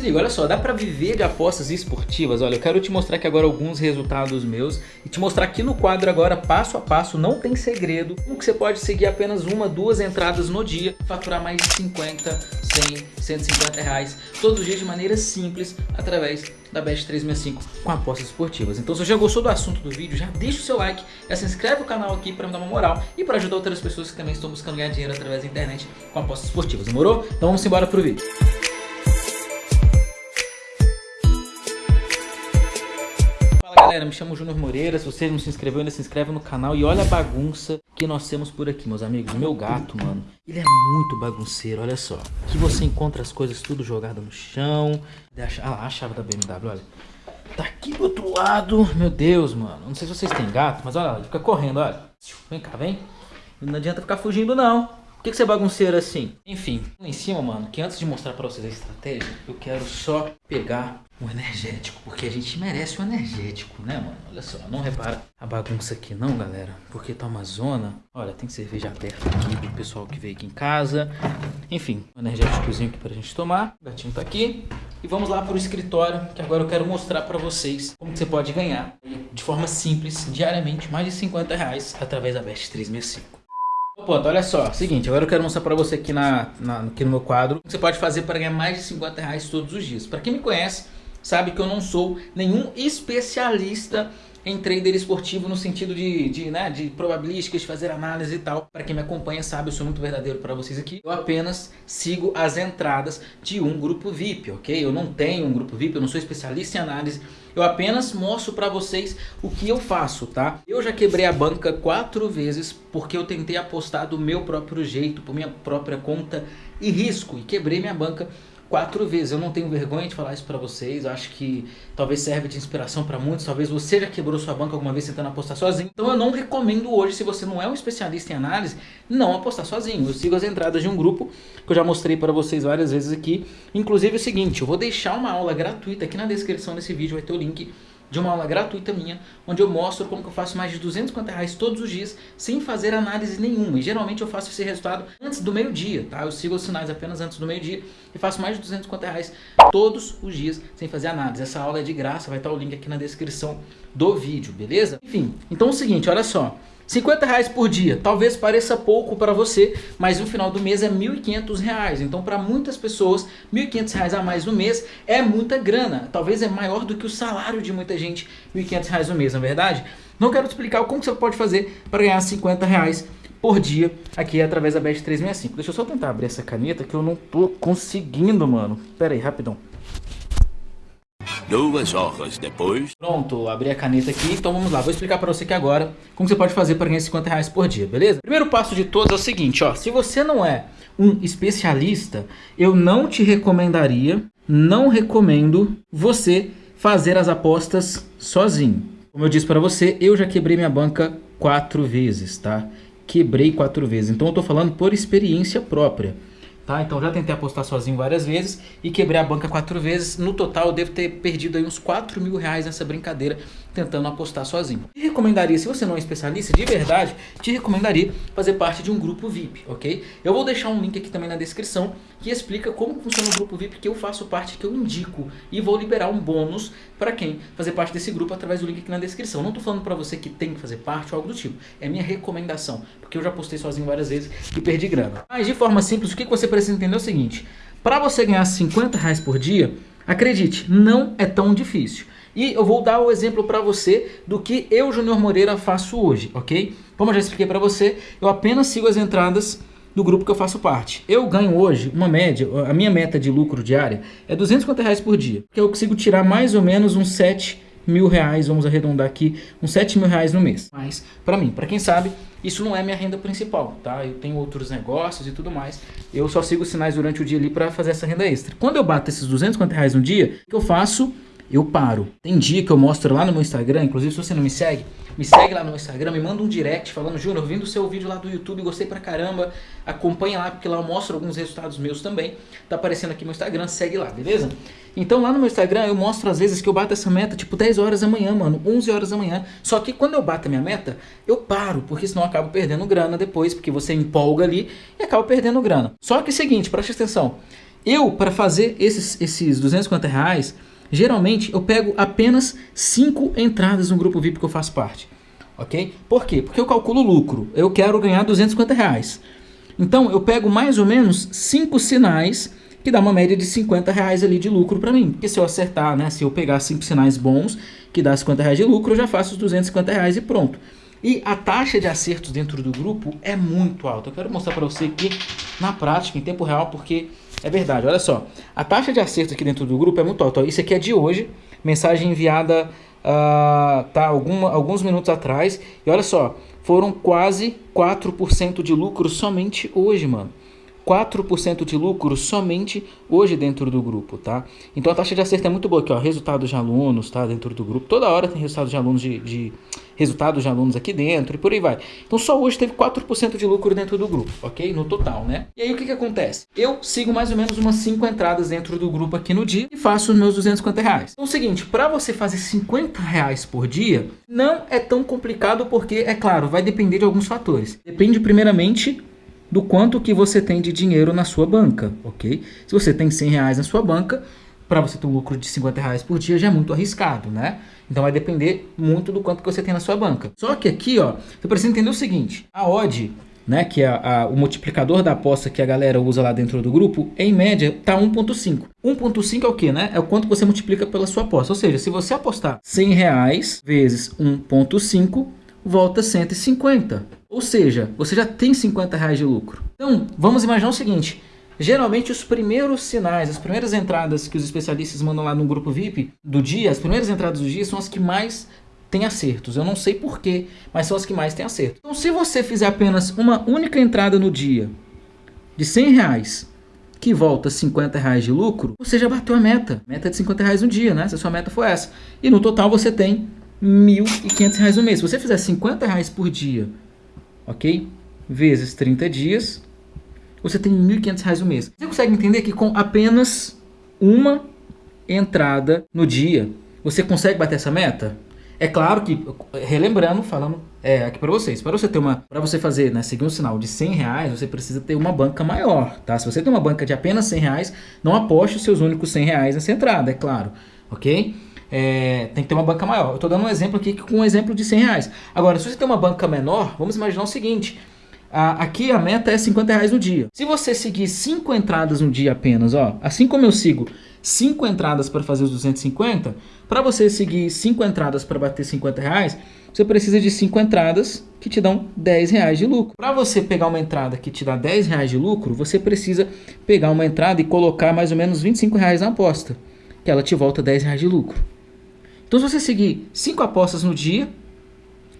Se liga, olha só, dá pra viver de apostas esportivas? Olha, eu quero te mostrar aqui agora alguns resultados meus e te mostrar aqui no quadro agora, passo a passo, não tem segredo, como que você pode seguir apenas uma, duas entradas no dia, faturar mais de 50, 100, 150 reais todos os dias de maneira simples através da Bet365 com apostas esportivas. Então se você já gostou do assunto do vídeo, já deixa o seu like, já se inscreve no canal aqui para me dar uma moral e para ajudar outras pessoas que também estão buscando ganhar dinheiro através da internet com apostas esportivas, demorou? Então vamos embora pro vídeo. Galera, me chamo Júnior Moreira, se você não se inscreveu ainda se inscreve no canal e olha a bagunça que nós temos por aqui, meus amigos. Meu gato, mano, ele é muito bagunceiro, olha só. Aqui você encontra as coisas tudo jogado no chão. Ah lá, a chave da BMW, olha. Tá aqui do outro lado, meu Deus, mano. Não sei se vocês têm gato, mas olha lá, ele fica correndo, olha. Vem cá, vem. Não adianta ficar fugindo não. Por que, que você é bagunceiro assim? Enfim, em cima, mano, que antes de mostrar pra vocês a estratégia, eu quero só pegar um energético, porque a gente merece um energético, né, mano? Olha só, não repara a bagunça aqui não, galera, porque tá uma zona. Olha, tem cerveja aberta aqui pro pessoal que veio aqui em casa. Enfim, um energéticozinho aqui pra gente tomar. O gatinho tá aqui. E vamos lá pro escritório, que agora eu quero mostrar pra vocês como você pode ganhar de forma simples, diariamente, mais de 50 reais através da Best 365. Ponto, olha só, seguinte, agora eu quero mostrar pra você aqui, na, na, aqui no meu quadro o que você pode fazer para ganhar mais de 50 reais todos os dias. Para quem me conhece, sabe que eu não sou nenhum especialista em trader esportivo no sentido de, de, né, de probabilísticas, fazer análise e tal. Para quem me acompanha sabe, eu sou muito verdadeiro para vocês aqui. Eu apenas sigo as entradas de um grupo VIP, ok? Eu não tenho um grupo VIP, eu não sou especialista em análise. Eu apenas mostro para vocês o que eu faço, tá? Eu já quebrei a banca quatro vezes porque eu tentei apostar do meu próprio jeito, por minha própria conta e risco. E quebrei minha banca quatro vezes. Eu não tenho vergonha de falar isso para vocês. Eu acho que talvez serve de inspiração para muitos. Talvez você já quebrou sua banca alguma vez tentando apostar sozinho. Então eu não recomendo hoje, se você não é um especialista em análise, não apostar sozinho. Eu sigo as entradas de um grupo que eu já mostrei para vocês várias vezes aqui. Inclusive é o seguinte, eu vou deixar uma aula gratuita aqui na descrição desse vídeo, vai ter o link de uma aula gratuita minha, onde eu mostro como que eu faço mais de 250 reais todos os dias, sem fazer análise nenhuma. E geralmente eu faço esse resultado antes do meio-dia, tá? Eu sigo os sinais apenas antes do meio-dia e faço mais de 250 reais todos os dias, sem fazer análise. Essa aula é de graça, vai estar o link aqui na descrição do vídeo, beleza? Enfim, então é o seguinte, olha só. 50 reais por dia, talvez pareça pouco para você, mas no final do mês é R$ 1.500. Então para muitas pessoas, R$ 1.500 a mais no mês é muita grana. Talvez é maior do que o salário de muita gente, R$ 1.500 no mês, na é verdade? Não quero te explicar como você pode fazer para ganhar 50 reais por dia aqui através da Bet 365. Deixa eu só tentar abrir essa caneta que eu não tô conseguindo, mano. Pera aí, rapidão. Duas horas depois... Pronto, abri a caneta aqui, então vamos lá. Vou explicar para você aqui agora como você pode fazer para ganhar 50 reais por dia, beleza? Primeiro passo de todos é o seguinte, ó. Se você não é um especialista, eu não te recomendaria, não recomendo você fazer as apostas sozinho. Como eu disse para você, eu já quebrei minha banca quatro vezes, tá? Quebrei quatro vezes, então eu tô falando por experiência própria tá? Então já tentei apostar sozinho várias vezes e quebrei a banca quatro vezes. No total eu devo ter perdido aí uns 4 mil reais nessa brincadeira tentando apostar sozinho. Te recomendaria, se você não é especialista, de verdade, te recomendaria fazer parte de um grupo VIP, ok? Eu vou deixar um link aqui também na descrição que explica como funciona o grupo VIP que eu faço parte, que eu indico e vou liberar um bônus para quem fazer parte desse grupo através do link aqui na descrição. Não tô falando para você que tem que fazer parte ou algo do tipo, é minha recomendação, porque eu já postei sozinho várias vezes e perdi grana. Mas de forma simples, o que você precisa entender é o seguinte, para você ganhar 50 reais por dia, acredite, não é tão difícil. E eu vou dar o exemplo para você do que eu, Júnior Moreira, faço hoje, ok? Como eu já expliquei para você, eu apenas sigo as entradas do grupo que eu faço parte. Eu ganho hoje uma média, a minha meta de lucro diária é 250 reais por dia, que eu consigo tirar mais ou menos uns 7 mil reais, vamos arredondar aqui, uns 7 mil reais no mês. Mas, para mim, para quem sabe, isso não é minha renda principal, tá? Eu tenho outros negócios e tudo mais. Eu só sigo sinais durante o dia ali para fazer essa renda extra. Quando eu bato esses 250 reais no dia, o que eu faço? Eu paro. Tem dia que eu mostro lá no meu Instagram, inclusive se você não me segue, me segue lá no Instagram, me manda um direct falando, Júnior, vindo o seu vídeo lá do YouTube, gostei pra caramba, acompanha lá, porque lá eu mostro alguns resultados meus também, tá aparecendo aqui no Instagram, segue lá, beleza? Então lá no meu Instagram eu mostro às vezes que eu bato essa meta tipo 10 horas da manhã, mano, 11 horas da manhã, só que quando eu bato a minha meta, eu paro, porque senão eu acabo perdendo grana depois, porque você empolga ali e acaba perdendo grana. Só que é o seguinte, preste atenção, Eu, para fazer esses, esses 250 reais, geralmente eu pego apenas 5 entradas no grupo VIP que eu faço parte. Ok? Por quê? Porque eu calculo lucro. Eu quero ganhar 250 reais. Então eu pego mais ou menos 5 sinais que dá uma média de 50 reais ali de lucro para mim. Porque se eu acertar, né? Se eu pegar 5 sinais bons que dá 50 reais de lucro, eu já faço os 250 reais e pronto. E a taxa de acertos dentro do grupo é muito alta. Eu quero mostrar para você aqui na prática, em tempo real, porque é verdade. Olha só, a taxa de acerto aqui dentro do grupo é muito alta. Isso aqui é de hoje, mensagem enviada uh, tá, alguma, alguns minutos atrás. E olha só, foram quase 4% de lucro somente hoje, mano. 4% de lucro somente hoje dentro do grupo, tá? Então a taxa de acerto é muito boa aqui, ó, resultados de alunos, tá? Dentro do grupo, toda hora tem resultados de alunos de, de resultados de alunos aqui dentro e por aí vai. Então só hoje teve 4% de lucro dentro do grupo, ok? No total, né? E aí o que que acontece? Eu sigo mais ou menos umas 5 entradas dentro do grupo aqui no dia e faço os meus 250 reais. Então é o seguinte, para você fazer 50 reais por dia, não é tão complicado porque, é claro, vai depender de alguns fatores. Depende primeiramente do quanto que você tem de dinheiro na sua banca, ok? Se você tem 100 reais na sua banca, para você ter um lucro de 50 reais por dia já é muito arriscado, né? Então vai depender muito do quanto que você tem na sua banca. Só que aqui, ó, você precisa entender o seguinte, a odd, né, que é a, a, o multiplicador da aposta que a galera usa lá dentro do grupo, em média tá 1.5. 1.5 é o que, né? É o quanto você multiplica pela sua aposta. Ou seja, se você apostar 100 reais vezes 1.5, volta 150. Ou seja, você já tem 50 reais de lucro. Então, vamos imaginar o seguinte. Geralmente os primeiros sinais, as primeiras entradas que os especialistas mandam lá no grupo VIP do dia, as primeiras entradas do dia são as que mais têm acertos. Eu não sei porquê, mas são as que mais têm acerto. Então se você fizer apenas uma única entrada no dia de 100 reais, que volta 50 reais de lucro, você já bateu a meta. Meta de 50 reais no dia, né? Se a sua meta for essa. E no total você tem 1.500 reais no mês. Se você fizer 50 reais por dia, ok? Vezes 30 dias, você tem 1.500 reais no mês. Você consegue entender que com apenas uma entrada no dia, você consegue bater essa meta? É claro que, relembrando, falando é, aqui para vocês, para você ter uma, para você fazer, né, seguir um sinal de 100 reais, você precisa ter uma banca maior, tá? Se você tem uma banca de apenas 100 reais, não aposte os seus únicos 100 reais nessa entrada, é claro, ok? É, tem que ter uma banca maior. Eu estou dando um exemplo aqui com um exemplo de 100 reais. Agora, se você tem uma banca menor, vamos imaginar o seguinte. A, aqui a meta é 50 reais no dia. Se você seguir 5 entradas no dia apenas, ó, assim como eu sigo 5 entradas para fazer os 250, para você seguir 5 entradas para bater 50 reais, você precisa de 5 entradas que te dão 10 reais de lucro. Para você pegar uma entrada que te dá 10 reais de lucro, você precisa pegar uma entrada e colocar mais ou menos 25 reais na aposta, que ela te volta 10 reais de lucro. Então, se você seguir 5 apostas no dia,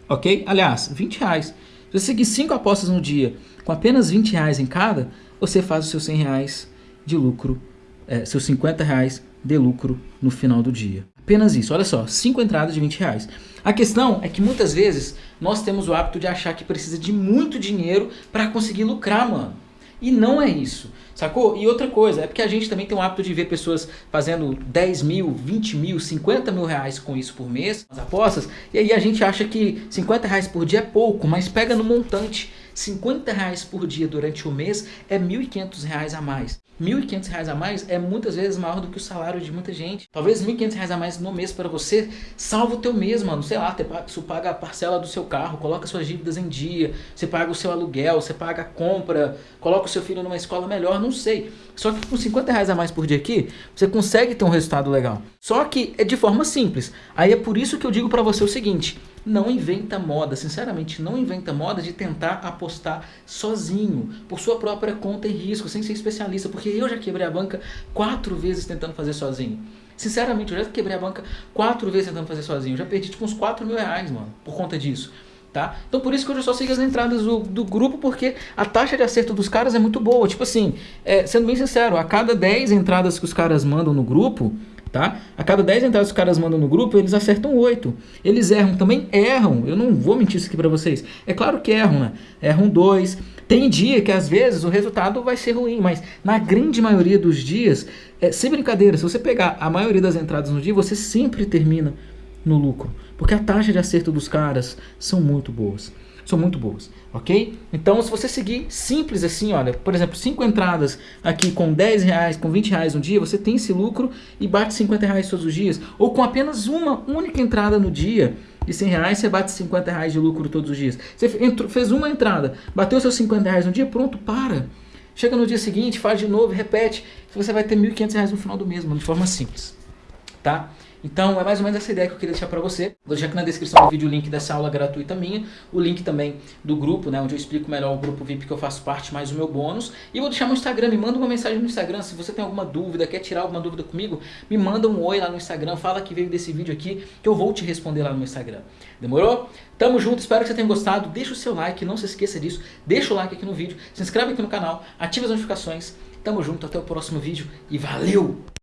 ok? Aliás, 20 reais. Se você seguir 5 apostas no dia com apenas 20 reais em cada, você faz os seus 100 reais de lucro, é, seus 50 reais de lucro no final do dia. Apenas isso, olha só, 5 entradas de 20 reais. A questão é que muitas vezes nós temos o hábito de achar que precisa de muito dinheiro para conseguir lucrar, mano. E não é isso, sacou? E outra coisa, é porque a gente também tem o hábito de ver pessoas fazendo 10 mil, 20 mil, 50 mil reais com isso por mês, as apostas, e aí a gente acha que 50 reais por dia é pouco, mas pega no montante. 50 reais por dia durante o mês é 1.500 reais a mais. 1.500 reais a mais é muitas vezes maior do que o salário de muita gente. Talvez 1.500 reais a mais no mês para você salva o teu mês, mano. Sei lá, você paga a parcela do seu carro, coloca suas dívidas em dia, você paga o seu aluguel, você paga a compra, coloca o seu filho numa escola melhor, não sei. Só que com 50 reais a mais por dia aqui, você consegue ter um resultado legal. Só que é de forma simples. Aí é por isso que eu digo para você o seguinte, não inventa moda, sinceramente, não inventa moda de tentar apostar sozinho, por sua própria conta e risco, sem ser especialista, porque eu já quebrei a banca quatro vezes tentando fazer sozinho. Sinceramente, eu já quebrei a banca quatro vezes tentando fazer sozinho, eu já perdi tipo uns 4 mil reais, mano, por conta disso. Tá? Então por isso que eu só sigo as entradas do, do grupo, porque a taxa de acerto dos caras é muito boa. Tipo assim, é, sendo bem sincero, a cada 10 entradas que os caras mandam no grupo, tá? A cada 10 entradas que os caras mandam no grupo, eles acertam 8. Eles erram também? Erram. Eu não vou mentir isso aqui para vocês. É claro que erram, né? Erram 2. Tem dia que às vezes o resultado vai ser ruim, mas na grande maioria dos dias, é, sem brincadeira, se você pegar a maioria das entradas no dia, você sempre termina no lucro. Porque a taxa de acerto dos caras são muito boas. São muito boas, ok? Então se você seguir simples assim, olha, por exemplo, 5 entradas aqui com 10 reais, com 20 reais no dia, você tem esse lucro e bate 50 reais todos os dias. Ou com apenas uma única entrada no dia, de 100 reais, você bate 50 reais de lucro todos os dias. Você entrou, fez uma entrada, bateu seus 50 reais no dia, pronto, para. Chega no dia seguinte, faz de novo, repete, você vai ter 1.500 reais no final do mês, de forma simples, tá? Então é mais ou menos essa ideia que eu queria deixar para você. Vou deixar aqui na descrição do vídeo o link dessa aula gratuita minha, o link também do grupo, né, onde eu explico melhor o grupo VIP que eu faço parte, mais o meu bônus. E vou deixar meu Instagram, me manda uma mensagem no Instagram, se você tem alguma dúvida, quer tirar alguma dúvida comigo, me manda um oi lá no Instagram, fala que veio desse vídeo aqui, que eu vou te responder lá no Instagram. Demorou? Tamo junto, espero que você tenha gostado, deixa o seu like, não se esqueça disso, deixa o like aqui no vídeo, se inscreve aqui no canal, ativa as notificações, tamo junto, até o próximo vídeo e valeu!